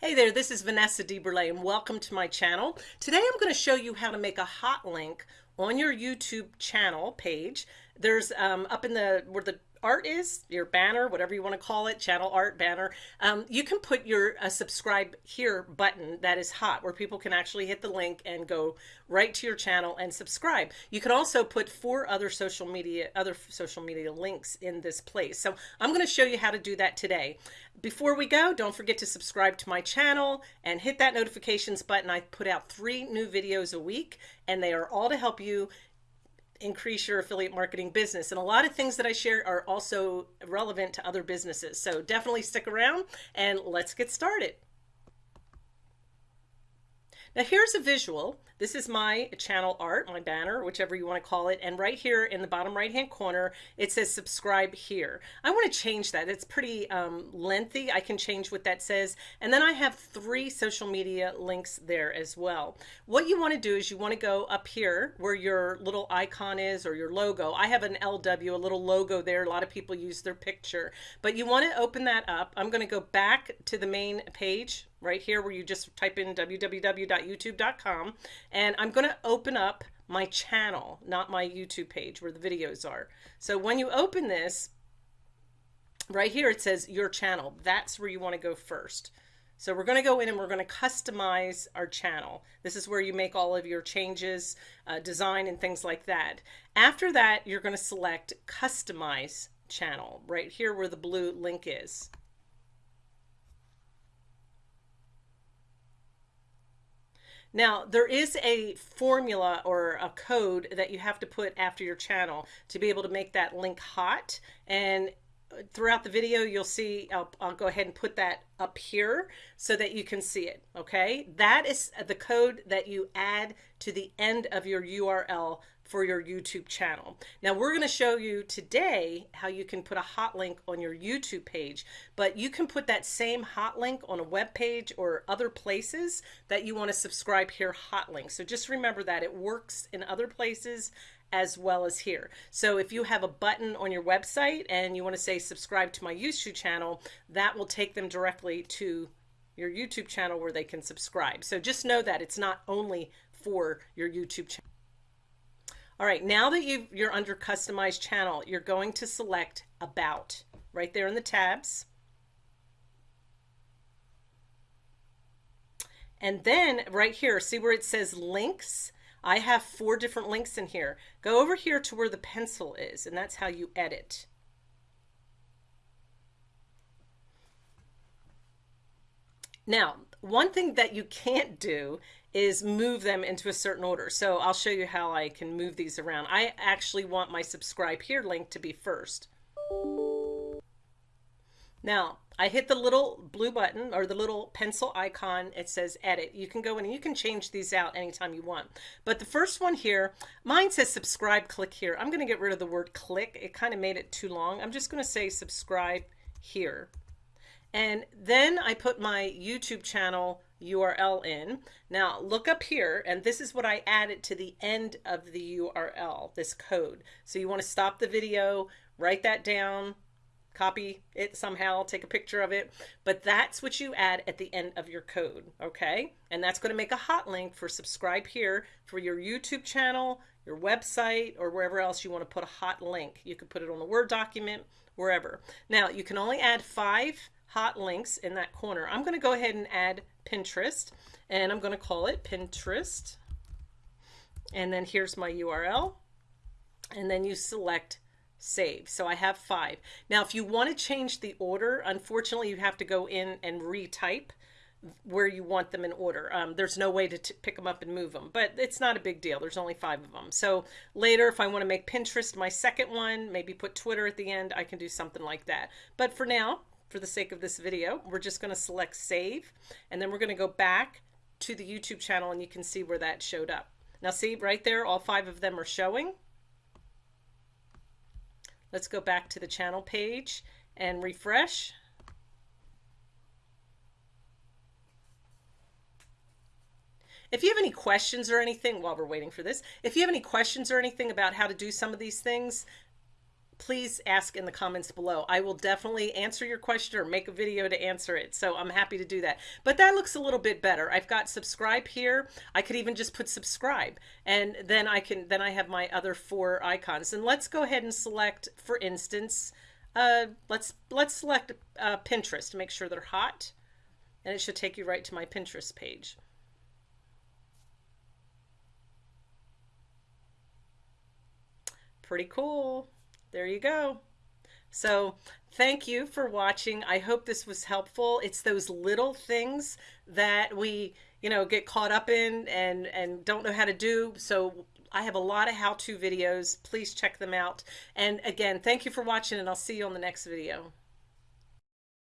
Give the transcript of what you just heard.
Hey there, this is Vanessa DeBurle and welcome to my channel. Today I'm going to show you how to make a hot link on your YouTube channel page. There's um, up in the where the art is, your banner, whatever you want to call it, channel art, banner, um, you can put your subscribe here button that is hot where people can actually hit the link and go right to your channel and subscribe. You can also put four other social media, other social media links in this place. So I'm going to show you how to do that today. Before we go, don't forget to subscribe to my channel and hit that notifications button. I put out three new videos a week and they are all to help you increase your affiliate marketing business. And a lot of things that I share are also relevant to other businesses. So definitely stick around and let's get started. Now here's a visual. This is my channel art, my banner, whichever you want to call it. And right here in the bottom right hand corner, it says subscribe here. I want to change that. It's pretty um, lengthy. I can change what that says. And then I have three social media links there as well. What you want to do is you want to go up here where your little icon is or your logo. I have an LW, a little logo there. A lot of people use their picture, but you want to open that up. I'm going to go back to the main page right here where you just type in www.youtube.com and I'm going to open up my channel, not my YouTube page where the videos are. So when you open this, right here it says your channel. That's where you want to go first. So we're going to go in and we're going to customize our channel. This is where you make all of your changes, uh, design and things like that. After that, you're going to select customize channel right here where the blue link is. Now, there is a formula or a code that you have to put after your channel to be able to make that link hot. And uh, throughout the video, you'll see, I'll, I'll go ahead and put that up here so that you can see it. Okay. That is uh, the code that you add to the end of your URL for your YouTube channel. Now we're going to show you today how you can put a hot link on your YouTube page, but you can put that same hot link on a web page or other places that you want to subscribe here hot link. So just remember that it works in other places as well as here. So if you have a button on your website and you want to say subscribe to my YouTube channel, that will take them directly to your YouTube channel where they can subscribe. So just know that it's not only for your YouTube channel. All right, now that you you're under customized channel, you're going to select about right there in the tabs. And then right here, see where it says links? I have four different links in here. Go over here to where the pencil is, and that's how you edit. Now, one thing that you can't do is move them into a certain order. So I'll show you how I can move these around. I actually want my subscribe here link to be first. Now I hit the little blue button or the little pencil icon. It says edit. You can go in and you can change these out anytime you want. But the first one here, mine says subscribe, click here. I'm going to get rid of the word click. It kind of made it too long. I'm just going to say subscribe here. And then I put my YouTube channel URL in. Now look up here and this is what I added to the end of the URL, this code. So you want to stop the video, write that down, copy it somehow, take a picture of it, but that's what you add at the end of your code, okay? And that's going to make a hot link for subscribe here for your YouTube channel, your website, or wherever else you want to put a hot link. You could put it on the Word document, wherever. Now you can only add five hot links in that corner. I'm going to go ahead and add Pinterest and I'm going to call it Pinterest. And then here's my URL. And then you select save. So I have five. Now, if you want to change the order, unfortunately, you have to go in and retype where you want them in order. Um, there's no way to pick them up and move them, but it's not a big deal. There's only five of them. So later, if I want to make Pinterest my second one, maybe put Twitter at the end, I can do something like that. But for now, for the sake of this video, we're just going to select save and then we're going to go back to the YouTube channel and you can see where that showed up. Now see right there, all five of them are showing. Let's go back to the channel page and refresh. If you have any questions or anything while we're waiting for this, if you have any questions or anything about how to do some of these things, please ask in the comments below. I will definitely answer your question or make a video to answer it. So I'm happy to do that. But that looks a little bit better. I've got subscribe here. I could even just put subscribe and then I can then I have my other four icons. And let's go ahead and select, for instance, uh, let's let's select uh, Pinterest to make sure they're hot and it should take you right to my Pinterest page. Pretty cool. There you go. So thank you for watching. I hope this was helpful. It's those little things that we, you know, get caught up in and, and don't know how to do. So I have a lot of how-to videos. Please check them out. And again, thank you for watching and I'll see you on the next video.